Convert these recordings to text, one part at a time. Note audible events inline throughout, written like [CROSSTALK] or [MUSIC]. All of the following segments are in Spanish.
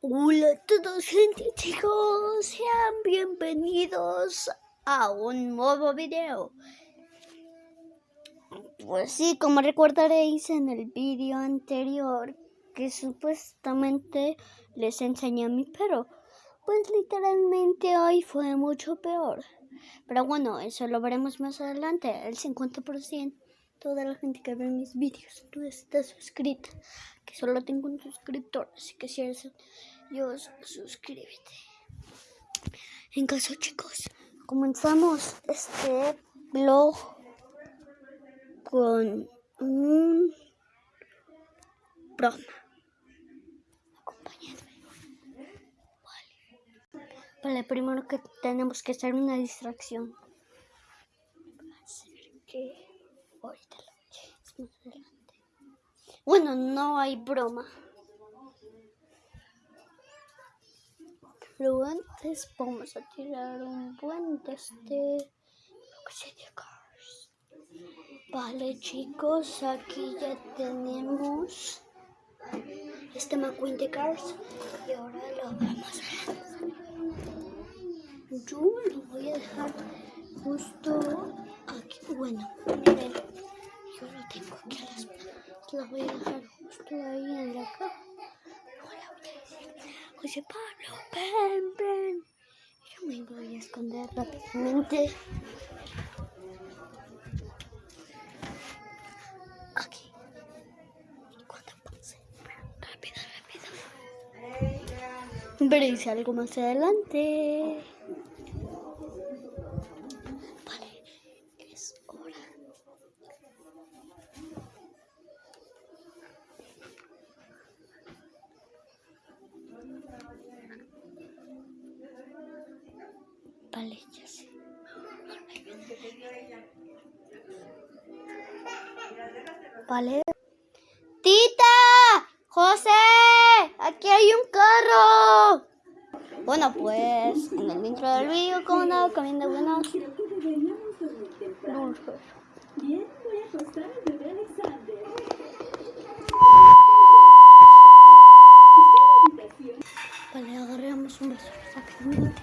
Hola a todos gente chicos, sean bienvenidos a un nuevo video. Pues sí, como recordaréis en el vídeo anterior que supuestamente les enseñé a mi perro, pues literalmente hoy fue mucho peor. Pero bueno, eso lo veremos más adelante. El 50% de la gente que ve mis vídeos no está suscrita, que solo tengo un suscriptor, así que si eres Dios, suscríbete. En caso, chicos, comenzamos este blog con un broma. Acompáñenme. Vale. Vale, primero que tenemos que hacer una distracción. Bueno, no hay broma. Pero antes vamos a tirar un buen de este Cars. Vale chicos, aquí ya tenemos este McQueen de Cars y ahora lo vamos a Yo lo voy a dejar justo aquí. Bueno, miren, yo lo tengo aquí a las Lo voy a dejar justo ahí en la caja. José Pablo, ven, ven. Yo me voy a esconder rápidamente. Aquí. Cuando pase. Rápido, rápido. Veréis algo más adelante. Vale, ya sé. Vale. ¡Tita! ¡José! ¡Aquí hay un carro! Bueno, pues en el intro del vídeo, como no, comiendo buenos dulces. Bien, voy a acostar al bebé Alexander. Vale, agarramos un beso rápidamente.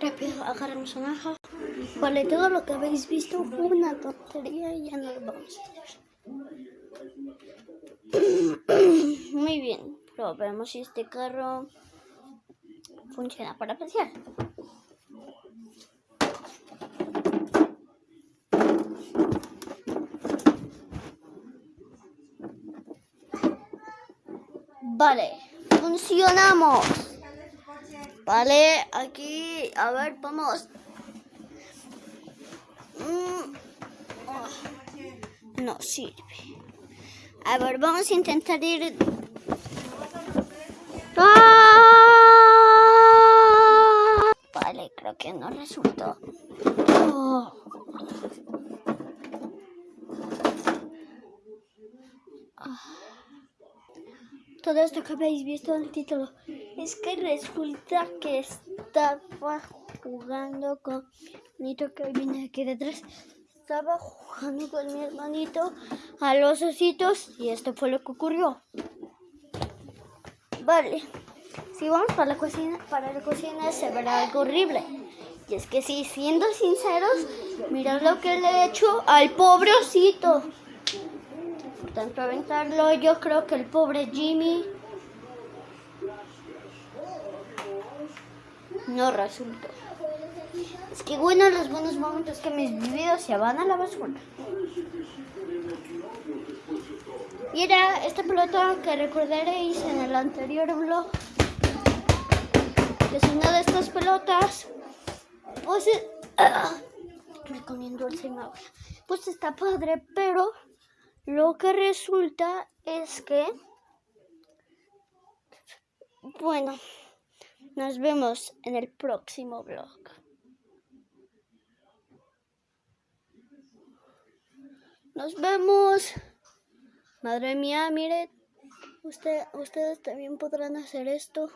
Rápido, agarramos una hoja. Vale, todo lo que habéis visto fue una tontería y ya no lo vamos a hacer. Muy bien, probemos si este carro funciona para pasear. Vale, funcionamos. Vale, aquí, a ver, vamos. Mm, oh, no sirve. A ver, vamos a intentar ir... ¡Ah! Vale, creo que no resultó. Oh. Todo esto que habéis visto en el título es que resulta que estaba jugando con Nito que viene aquí detrás estaba jugando con mi hermanito a los ositos y esto fue lo que ocurrió. Vale, si vamos para la cocina, para la cocina se verá algo horrible. Y es que si siendo sinceros, mirad lo que le he hecho al pobre osito. Tanto, aventarlo, yo creo que el pobre Jimmy no resultó. Es que bueno, los buenos momentos que mis videos se van a la basura. Y era esta pelota que recordaréis en el anterior blog. Es una de estas pelotas pues [COUGHS] me comiendo el zanahoria. Pues está padre, pero lo que resulta es que, bueno, nos vemos en el próximo blog. Nos vemos. Madre mía, mire, usted, ustedes también podrán hacer esto.